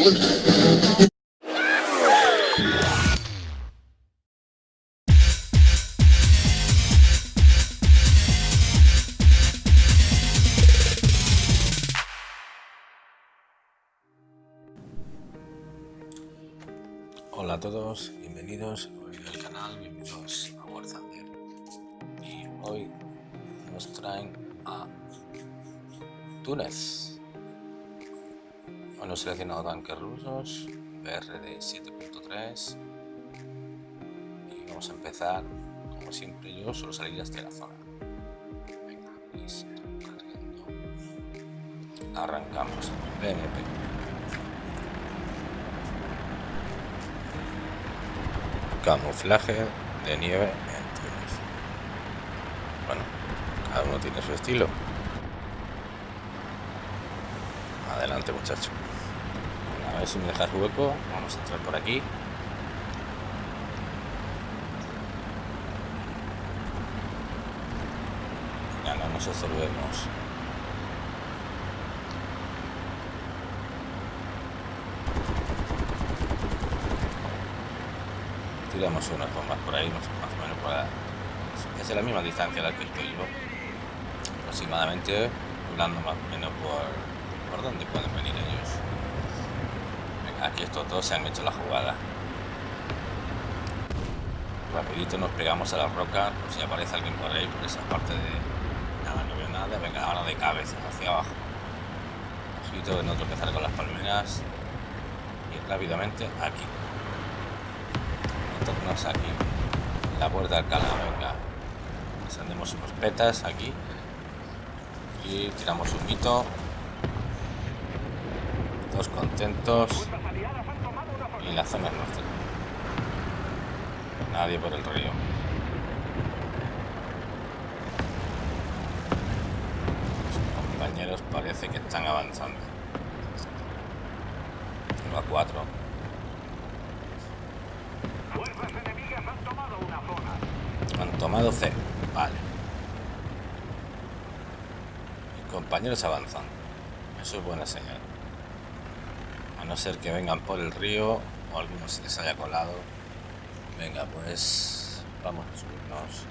Hola a todos, bienvenidos al canal, bienvenidos a War Thunder. Y hoy nos traen a Túnez. Bueno, seleccionado tanques rusos, BRD 7.3 y vamos a empezar, como siempre yo suelo salir hasta la zona. Venga, cargando. Arrancamos. BMP. camuflaje de nieve en. Bueno, cada uno tiene su estilo. Adelante muchacho. Ver si me dejas hueco. Vamos a entrar por aquí. Ya no nos absorbemos. tiramos unas bombas por ahí, más, o menos para... Es la misma distancia a la que estoy yo. Aproximadamente, hablando más o menos por, por dónde pueden venir ellos. Aquí estos dos se han hecho la jugada. Rapidito nos pegamos a la roca, por si aparece alguien por ahí, por esa parte de... Nada, no veo nada, venga, ahora de cabeza hacia abajo. Ojito de no tropezar con las palmeras. Y rápidamente aquí. Aquí. La puerta de Alcalá venga. Encendemos unos petas aquí. Y tiramos un mito todos contentos y la zona es nuestra nadie por el río los compañeros parece que están avanzando uno a cuatro tomado C. Vale. Mis compañeros avanzan. Eso es buena señal. A no ser que vengan por el río o alguno se les haya colado. Venga, pues vamos a subirnos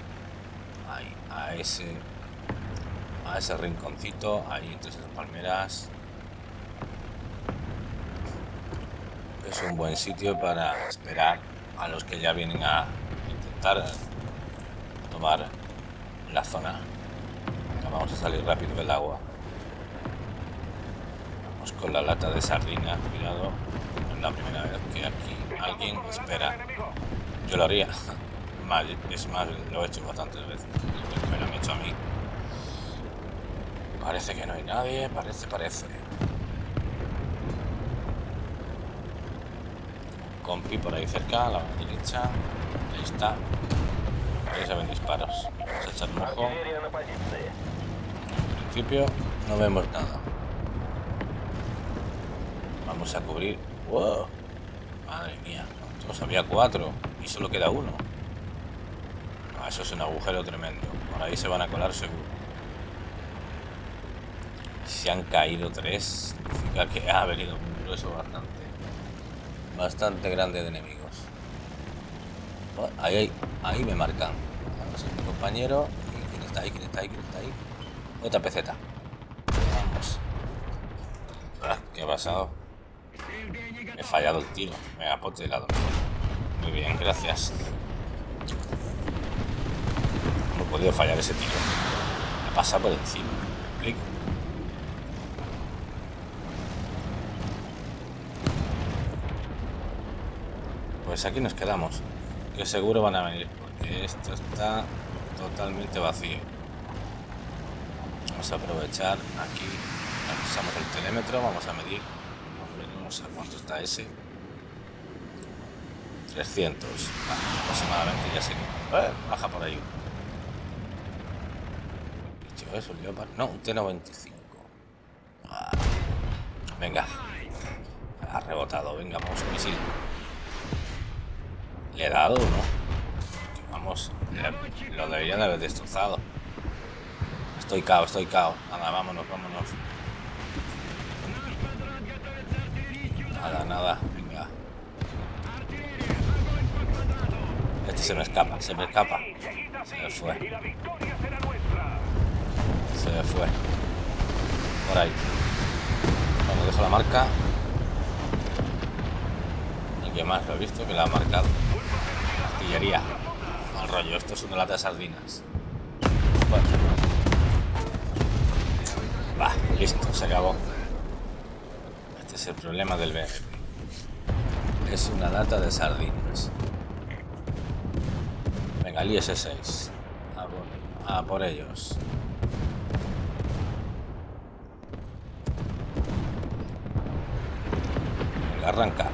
ahí, a ese a ese rinconcito, ahí entre esas palmeras. Es un buen sitio para esperar a los que ya vienen a intentar la zona. vamos a salir rápido del agua. Vamos con la lata de sardina, cuidado. La primera vez que aquí alguien espera. Yo lo haría. Es más, lo he hecho bastantes veces. Me lo han hecho a mí. Parece que no hay nadie, parece, parece. Compi por ahí cerca, a la derecha. Ahí está. Ahí se ven disparos. Vamos a echar un ojo. En principio no vemos nada. Vamos a cubrir. ¡Wow! Madre mía. ¿Cuántos? Había cuatro y solo queda uno. Ah, eso es un agujero tremendo. Por ahí se van a colar seguro. Si han caído tres, significa que ha venido un grueso bastante. Bastante grande de enemigos. Ahí, ahí me marcan. mi compañero. ¿Quién está ahí? ¿Quién está ahí? ¿Quién está ahí? Otra peceta. Vamos. Ah, ¿Qué ha pasado? He fallado el tiro. Me pote de lado. Muy bien, gracias. No he podido fallar ese tiro. Me pasa por encima. ¿Me explico? Pues aquí nos quedamos que seguro van a venir, porque esto está totalmente vacío. Vamos a aprovechar aquí, usamos el telémetro, vamos a medir, no sé cuánto está ese. 300, aproximadamente, ya sé que... Baja por ahí. Eso, no, un T95. Ah, venga. Ha rebotado, venga, vamos, misil. ¿Le he dado no? Vamos, lo debería de haber destrozado. Estoy cao, estoy cao. Nada, vámonos, vámonos. Nada, nada, venga. Este se me escapa, se me escapa. Se me fue. Se me fue. Por ahí. Bueno, dejo la marca. ¿Y qué más? Lo he visto que la ha marcado. Artillería. Al rollo, esto es una lata de sardinas. Bueno. Va, listo, se acabó. Es el problema del BMP. Es una lata de sardinas. Venga, el IS-6. A por, a por ellos. Venga, arranca.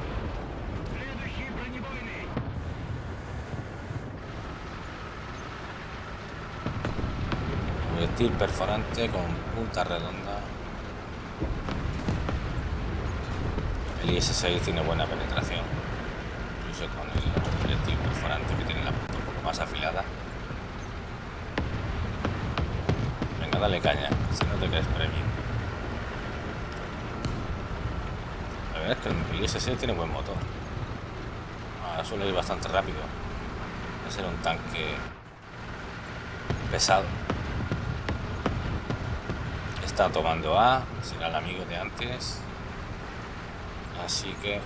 Proyectil perforante con punta redonda. El IS-6 tiene buena penetración. Incluso con el proyectil perforante que tiene la punta un poco más afilada. Venga, dale caña, si no te crees premio. La verdad es que el IS-6 tiene buen motor. Ahora suele ir bastante rápido. Va a ser un tanque pesado. Está tomando A, será el amigo de antes. Así que...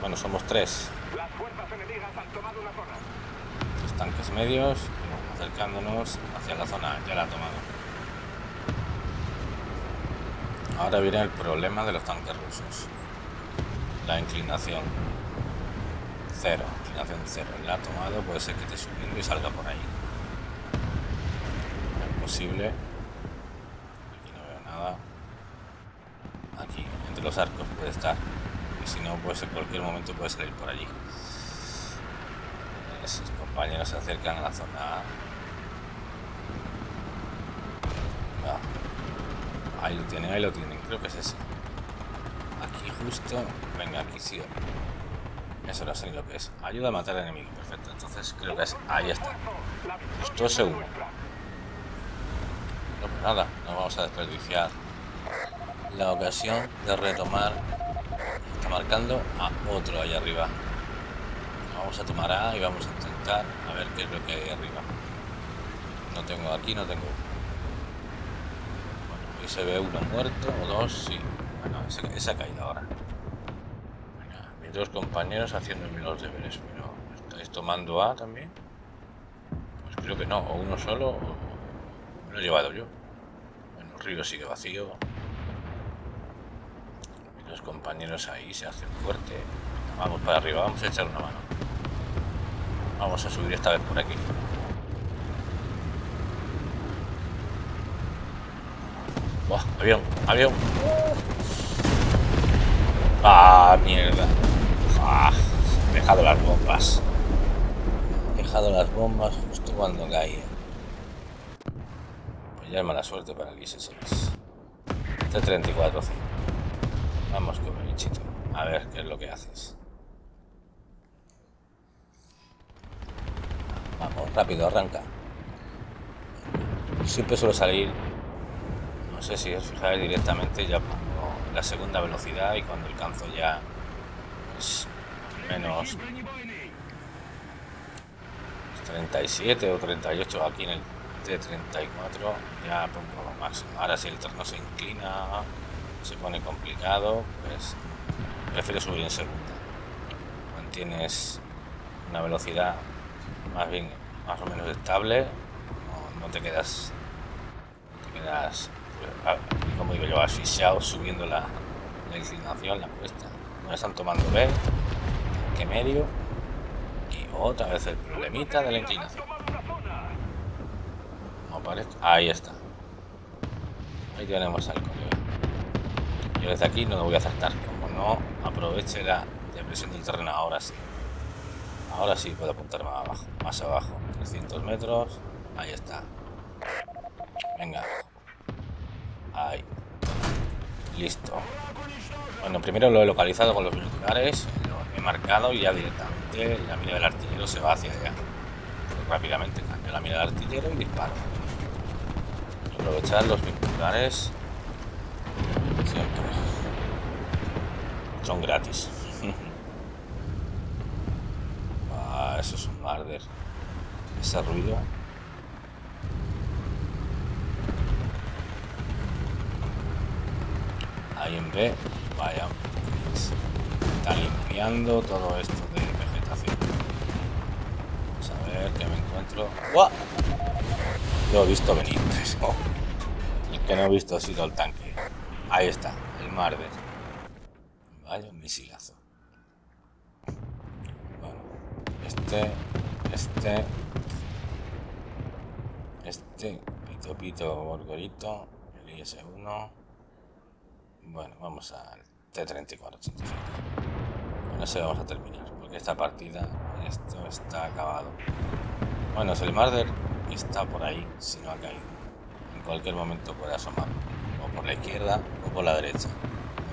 Bueno, somos tres. Las fuerzas enemigas han tomado una zona. Los tanques medios, y vamos acercándonos hacia la zona, ya la ha tomado. Ahora viene el problema de los tanques rusos. La inclinación. Cero, inclinación cero. La ha tomado, puede ser que esté subiendo y salga por ahí. Es posible. Aquí no veo nada. Aquí, entre los arcos puede estar. Y si no, pues en cualquier momento puede salir por allí. Eh, Sus compañeros se acercan a la zona A. Venga. Ahí lo tienen, ahí lo tienen. Creo que es ese. Aquí justo. Venga, aquí sí. Eso no sé ni lo que es. Ayuda a matar al enemigo. Perfecto. Entonces creo que es. Ahí está. Justo ese uno. No, pues nada, no vamos a desperdiciar la ocasión de retomar. Está marcando a otro ahí arriba. Vamos a tomar A y vamos a intentar a ver qué es lo que hay arriba. No tengo aquí, no tengo. Bueno, ahí se ve uno muerto o dos, sí. Bueno, ese, ese ha caído ahora. Mis dos compañeros haciéndome los deberes, pero ¿estáis tomando A también? Pues creo que no, o uno solo o me lo he llevado yo. El río sigue vacío. Los compañeros ahí se hacen fuerte. Vamos para arriba, vamos a echar una mano. Vamos a subir esta vez por aquí. Buah, avión, avión. Ah, mierda. Ah, he dejado las bombas. He dejado las bombas justo cuando caía. Pues ya es mala suerte para el IS-6. T-34, Vamos con mi bichito. A ver qué es lo que haces. Vamos, rápido, arranca. Siempre suelo salir, no sé si os fijáis directamente, ya pongo la segunda velocidad y cuando alcanzo ya pues, menos 37 o 38 aquí en el T34 ya pongo máximo. Ahora si el terreno se inclina, se pone complicado, pues prefiero subir en segunda. Mantienes una velocidad más bien más o menos estable, no, te quedas, te quedas, pues, como digo yo, asfixiado subiendo la, inclinación, la cuesta. No están tomando B, que medio y otra vez el problemita de la inclinación. No parece. Ahí está. Ahí tenemos al desde aquí no lo voy a acertar. Como no aproveche la depresión del terreno, ahora sí. Ahora sí puedo apuntar más abajo. Más abajo. 300 metros. Ahí está. Venga. Ahí. Listo. Bueno, primero lo he localizado con los binoculares. Lo he marcado y ya directamente la mira del artillero se va hacia allá. Rápidamente cambio la mira del artillero y disparo. Aprovechar los binoculares Siempre. Son gratis. ah, eso es un marder. Ese ruido. Ahí en B, vaya. Está limpiando todo esto de vegetación. Vamos a ver qué me encuentro. ¡Guau! Lo he visto venir. El que no he visto ha sido el tanque. Ahí está, el Marder. Vaya un misilazo. Bueno, este, este, este, pito pito gorgorito, el IS-1. Bueno, vamos al T-34-85. Con ese vamos a terminar, porque esta partida, esto está acabado. Bueno, es el Marder está por ahí, si no ha caído. En cualquier momento puede asomar, por la izquierda o por la derecha.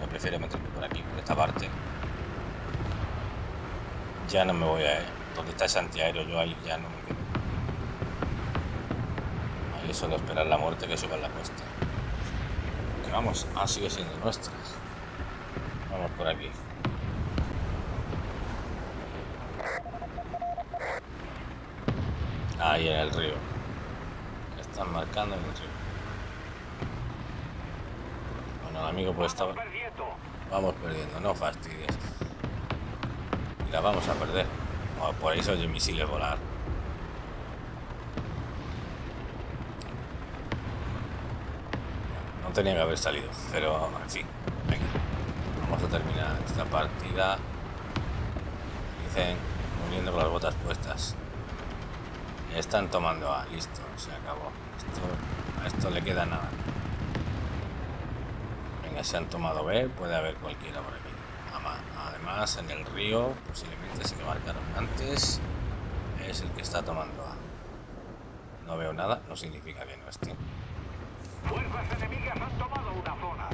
Me prefiero meterme por aquí, por esta parte. Ya no me voy a... Donde está ese antiaéreo, yo ahí ya no me quedo. Ahí solo esperar la muerte que suba la cuesta. Que vamos, ah, sigue siendo nuestras. Vamos por aquí. Ahí en el río. Están marcando en el río. El amigo pues estaba... Vamos perdiendo, no fastidies. Y la vamos a perder. por ahí se oye misiles volar. No tenía que haber salido, pero en fin. Venga. Vamos a terminar esta partida. Dicen, muriendo con las botas puestas. Están tomando A, listo, se acabó. Esto, a esto le queda nada. Venga, se han tomado B, puede haber cualquiera por aquí. Además, en el río, posiblemente ese que marcaron antes, es el que está tomando A. No veo nada, no significa que no esté. Fuerzas enemigas han tomado una zona.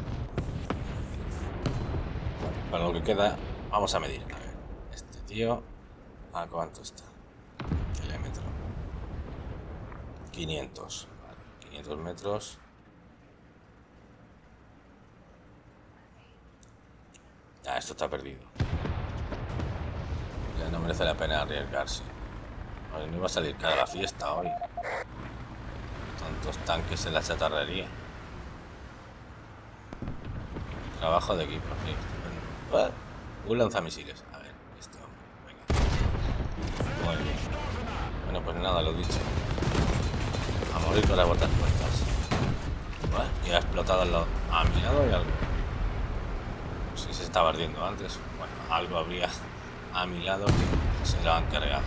Bueno, para lo que queda, vamos a medir. A ver, este tío, ¿a cuánto está? Kilómetro. 500. 500 metros. Ah, esto está perdido. Ya no merece la pena arriesgarse. No, iba a salir cada la fiesta hoy. Tantos tanques en la chatarrería. Trabajo de equipo, sí. Un lanzamisiles. A ver, este hombre. Venga. Muy bien. Bueno, pues nada, lo dicho morir con las botas puestas. y ha explotado a mi lado y algo. Estaba ardiendo antes. Bueno, algo habría a mi lado que se lo han cargado.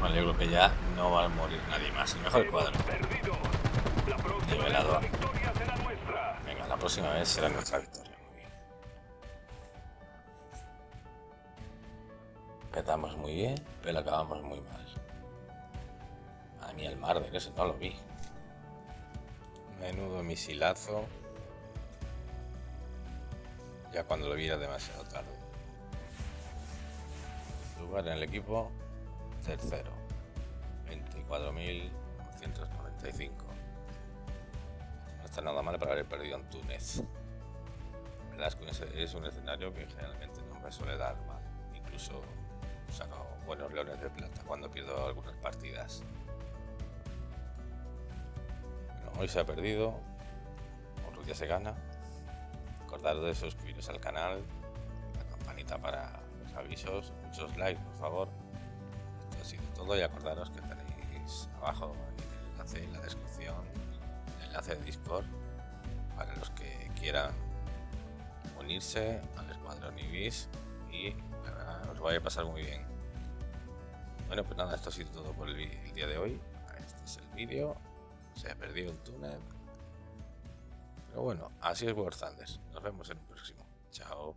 Bueno, yo creo que ya no va a morir nadie más. El mejor cuadro. Nivelado. Venga, la próxima vez será nuestra victoria. Muy bien. Petamos muy bien, pero acabamos muy mal ni el mar de eso no lo vi. Menudo misilazo. Ya cuando lo vi era demasiado tarde. Lugar en el equipo, tercero. 24.995. No está nada mal para haber perdido en Túnez. La verdad es que es un escenario que generalmente no me suele dar mal. Incluso saco buenos leones de plata cuando pierdo algunas partidas hoy se ha perdido, otro día se gana. Acordaros de suscribiros al canal, la campanita para los avisos, muchos likes por favor. Esto ha sido todo y acordaros que tenéis abajo el enlace en la descripción, el enlace de Discord para los que quieran unirse al escuadrón Ibis y os vaya a pasar muy bien. Bueno, pues nada, esto ha sido todo por el, el día de hoy. Este es el vídeo se ha perdido el túnel. Pero bueno, así es War Thunder. Nos vemos en un próximo. Chao.